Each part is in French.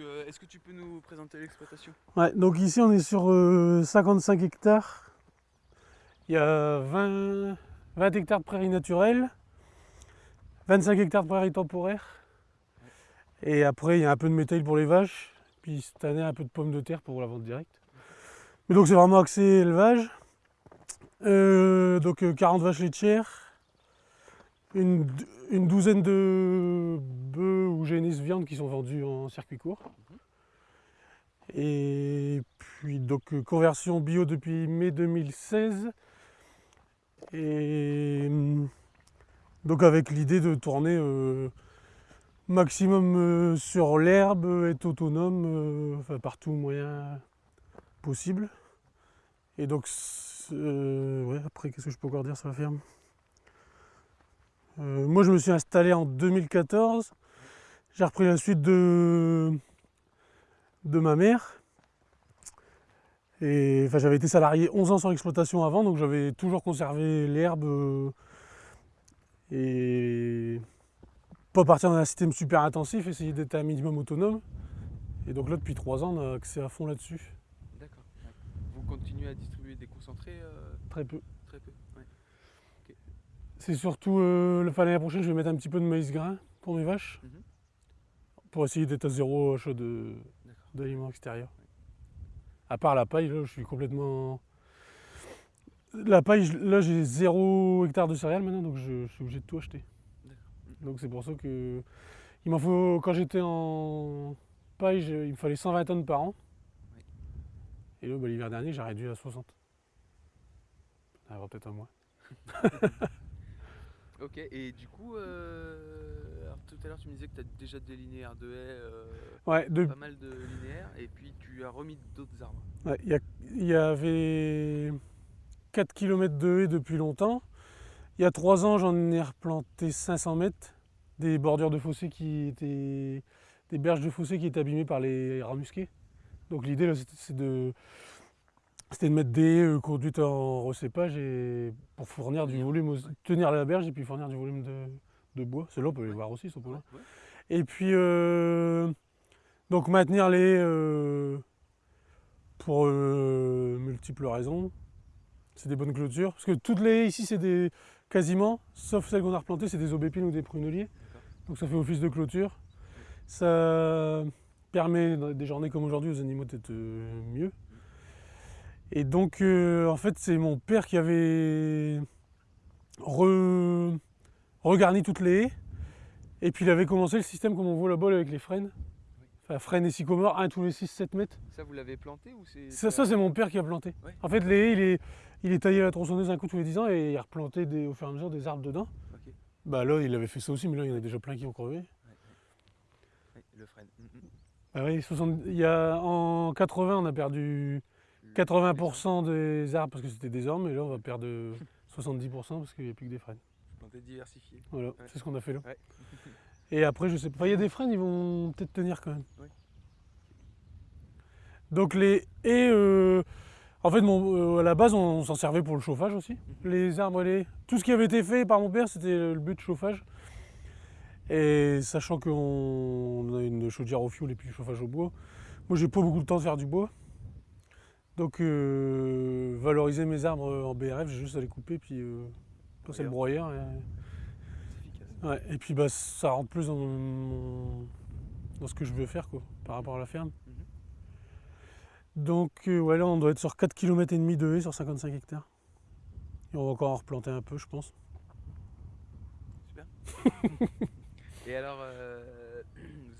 euh, est-ce que tu peux nous présenter l'exploitation? Ouais, donc ici on est sur 55 hectares. Il y a 20, 20 hectares de prairies naturelles, 25 hectares de prairies temporaires. Et après, il y a un peu de métal pour les vaches. Puis cette année, un peu de pommes de terre pour la vente directe. Mais donc c'est vraiment axé élevage. Euh, donc 40 vaches laitières, une, douzaine de bœufs ou génisses viande qui sont vendus en circuit court. Et puis donc euh, conversion bio depuis mai 2016. Et hum, donc avec l'idée de tourner euh, maximum euh, sur l'herbe, être autonome, euh, enfin partout moyen possible. Et donc ouais, après qu'est-ce que je peux encore dire sur la ferme? Euh, Moi je me suis installé en 2014. J'ai repris la suite de, de ma mère. Et enfin, j'avais été salarié 11 ans sur l'exploitation avant, donc j'avais toujours conservé l'herbe euh, et pas partir dans un système super intensif, essayer d'être un minimum autonome. Et donc là, depuis 3 ans, on a accès à fond là-dessus. D'accord. Vous continuez à distribuer des concentrés euh, Très peu. C'est surtout euh, enfin, l'année prochaine, je vais mettre un petit peu de maïs grain pour mes vaches, Mhm. pour essayer d'être à zéro D'accord. d'aliments extérieurs. À part la paille, là, je suis complètement. La paille, là, j'ai zéro hectare de céréales maintenant, donc je, je suis obligé de tout acheter. D'accord. Donc c'est pour ça que. Il m'en faut. Quand j'étais en paille, il me fallait 120 tonnes par an. Oui. Et là, bah, l'hiver dernier, j'ai réduit à 60. Ça peut-être un mois. Ok, et du coup, euh, alors, tout à l'heure tu me disais que tu as déjà des linéaires de haies, euh, Ouais, de- pas mal de linéaires, et puis tu as remis d'autres arbres. Ouais, Il y, avait 4 km de haies depuis longtemps. Il y a 3 ans, j'en ai replanté 500 mètres, des bordures de fossés qui étaient. des berges de fossés qui étaient abîmées par les rats musqués. Donc l'idée, c'est de. C'était de mettre des euh, conduites en recépage et pour fournir du volume, aux- tenir la berge et puis fournir du volume de, de bois. Ceux-là, on peut les voir aussi, ce ouais. Et puis, euh, donc maintenir les euh, pour euh, multiples raisons. C'est des bonnes clôtures. Parce que toutes les ici, c'est des quasiment, sauf celles qu'on a replantées, c'est des aubépines ou des pruneliers. Donc ça fait office de clôture. Ça permet, dans des journées comme aujourd'hui, aux animaux d'être mieux. Et donc, euh, en fait, c'est mon père qui avait re- regarni toutes les haies. Et puis il avait commencé le système comme on voit là-bas là, avec les frênes. Enfin, frênes et sycomores, un tous les 6-7 mètres. Ça, vous l'avez planté ou c'est. Ça, ça, c'est mon père qui a planté. En fait, les haies, il est, il est taillé à la tronçonneuse un coup tous les 10 ans et il a replanté des- au fur et à mesure des arbres dedans. Bah là, il avait fait ça aussi, mais là, il y en a déjà plein qui ont crevé. Le frêne. Mm, mm. Ah oui, 60 il y a, en 80, on a perdu 80% des arbres parce que c'était des ormes, et là, on va perdre 70% parce qu'il n'y a plus que des frênes. Planté diversifié. Voilà, Ouais. c'est ce qu'on a fait là. Ouais. Et après, je sais pas, il y a des frênes, ils vont peut-être tenir quand même. Ouais. Donc les haies, euh, en fait, mon- euh, à la base, on, s'en servait pour le chauffage aussi. Mhm. Les arbres, et les... tout ce qui avait été fait par mon père, c'était le but de chauffage. Et sachant qu'on a une chaudière au fioul et puis du chauffage au bois, moi, j'ai pas beaucoup de temps de faire du bois. Donc, euh, valoriser mes arbres en BRF, j'ai juste à les couper, puis euh, passer le broyeur. et-. Ouais, et puis bah, ça rentre plus dans, mon- dans ce que je veux faire quoi, par rapport à la ferme. Mhm. Donc euh, ouais, là on doit être sur 4 km et demi de haies sur 55 hectares. Et on va encore en replanter un peu je pense. Super. Et alors, euh,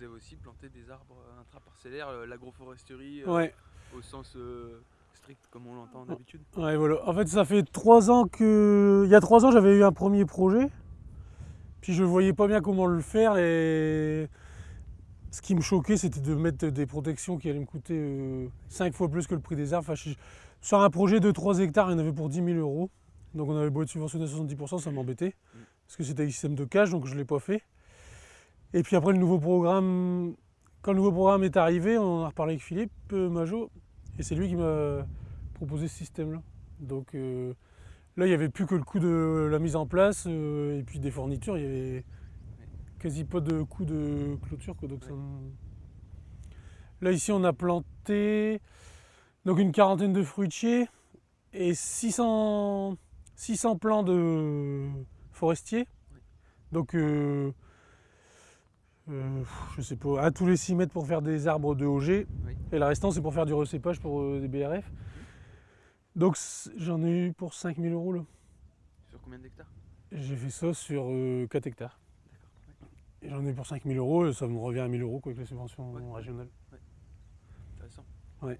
avez aussi planté des arbres intraparcellaires, euh, l'agroforesterie euh, Ouais, au sens euh, strict comme on l'entend d'habitude. ouais voilà. En fait ça fait 3 ans que. Il y a 3 ans j'avais eu un premier projet. Puis je voyais pas bien comment le faire et ce qui me choquait c'était de mettre des protections qui allaient me coûter 5 fois plus que le prix des arbres. Enfin, je- sur un projet de 3 hectares, il y en avait pour 10 000 euros. Donc on avait beau être subventionné à 70%, ça m'embêtait. Mm. Parce que c'était un système de cage, donc je ne l'ai pas fait. Et puis après le nouveau programme, quand le nouveau programme est arrivé, on en a reparlé avec Philippe euh, Majot, et c'est lui qui m'a proposé ce système-là. Donc euh, là, il n'y avait plus que le coût de la mise en place, euh, et puis des fournitures, il n'y avait quasi pas de coût de clôture. quoi, donc ça me- Là ici on a planté donc une quarantaine de fruitiers et 600, 600 plants de forestiers. Donc euh, euh, je sais pas, à tous les 6 mètres pour faire des arbres de OG. Oui. Et le restant c'est pour faire du recépage pour euh, des BRF. Donc j'en ai eu pour 5000 euros là. Sur combien d'hectares? J'ai fait ça sur euh, 4 hectares. D'accord. Et j'en ai eu pour 5000 euros et ça me revient à 1000 euros quoi, avec les subventions Ouais. régionales. Intéressant. Ouais.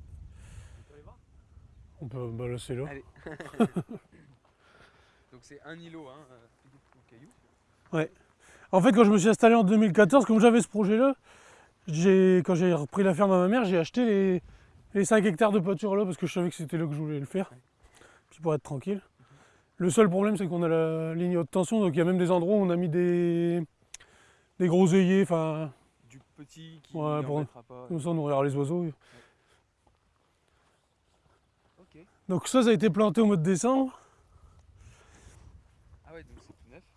On peut aller voir? On peut bah là. Allez. Donc c'est un îlot, hein, euh, de cailloux. En fait, quand je me suis installé en 2014, comme j'avais ce projet-là, quand j'ai repris la ferme à ma mère, j'ai acheté les, les 5 hectares de pâture là parce que je savais que c'était là que je voulais le faire. Puis pour être tranquille. Le seul problème, c'est qu'on a la ligne haute tension, donc il y a même des endroits où on a mis des, des gros œillets, enfin, Du petit qui Ouais, pour- pas. comme ça on nourrira les oiseaux. Donc ça, ça a été planté au mois de décembre.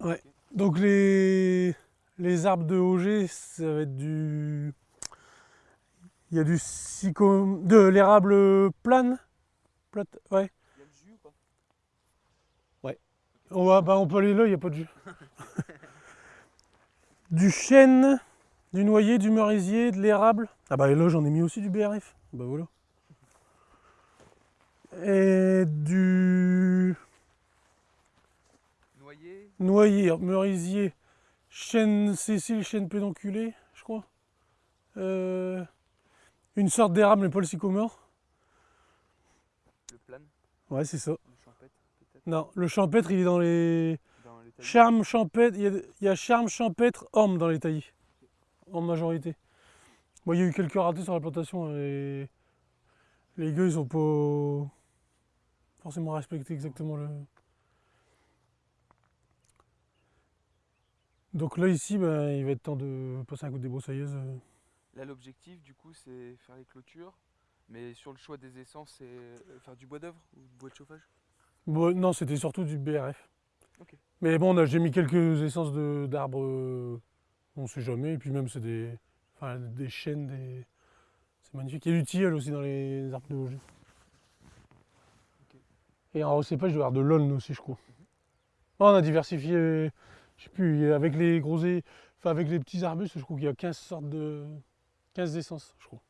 Ouais, donc. Ouais. Les, les arbres de OG, ça va être du. Il y a du sycom... de l'érable plane? Plate... Ouais. Il y a le jus ou pas? On, va, bah, on peut aller là, il n'y a pas de jus. du chêne, du noyer, du merisier, de l'érable. Ah bah là j'en ai mis aussi du BRF. Bah voilà. Et du Noyer, merisier, chêne Cécile, chêne pédonculé, je crois. Euh, une sorte d'érable, mais pas le sycomore. le plane, Ouais, c'est ça. le champêtre peut-être. Non, le champêtre, il est dans les. Dans les. Charme, champêtre, il y a, il y a charme, champêtre, orme dans les taillis. En majorité. Bon, il y a eu quelques ratés sur la plantation. hein, Et les gars, ils ont pas forcément respecté exactement le. Donc là, ici, ben, il va être temps de passer un coup de débroussailleuse. Là, l'objectif, du coup, c'est faire les clôtures. Mais sur le choix des essences, c'est euh, faire du bois d'œuvre ou du bois de chauffage? Bon, non, c'était surtout du BRF. Mais bon, j'ai mis quelques essences d'arbres, euh, on sait jamais. Et puis même, c'est des, enfin, des chênes, des... c'est magnifique. Il y a du tilleul aussi dans les arbres de. Et en recépage, doit y avoir de l'aulne aussi, je crois. Ah, on a diversifié, je sais plus, avec les gros, enfin, avec les petits arbustes, je crois qu'il y a 15 sortes de... 15 essences, je crois.